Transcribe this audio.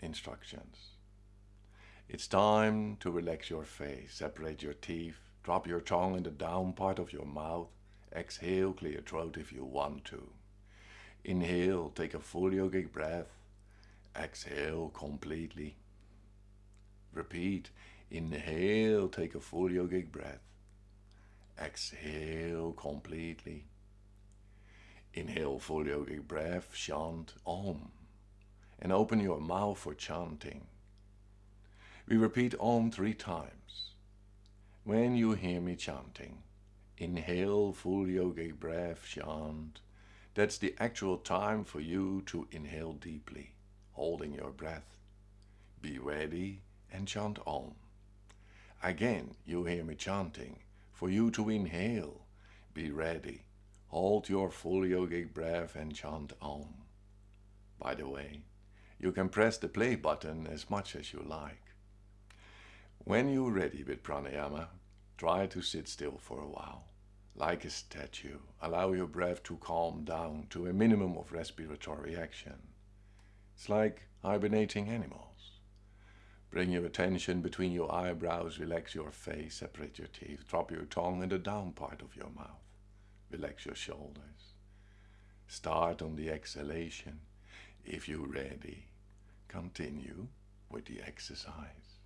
Instructions. It's time to relax your face, separate your teeth, drop your tongue in the down part of your mouth, exhale, clear your throat if you want to. Inhale, take a full yogic breath, exhale completely. Repeat, inhale, take a full yogic breath, exhale completely. Inhale full yogic breath, chant Om, and open your mouth for chanting. We repeat Om three times. When you hear me chanting, inhale full yogic breath, chant. That's the actual time for you to inhale deeply, holding your breath. Be ready and chant Om. Again, you hear me chanting, for you to inhale, be ready. Hold your full yogic breath and chant Om. By the way, you can press the play button as much as you like. When you're ready with pranayama, try to sit still for a while. Like a statue, allow your breath to calm down to a minimum of respiratory action. It's like hibernating animals. Bring your attention between your eyebrows, relax your face, separate your teeth, drop your tongue in the down part of your mouth. Relax your shoulders. Start on the exhalation. If you're ready, continue with the exercise.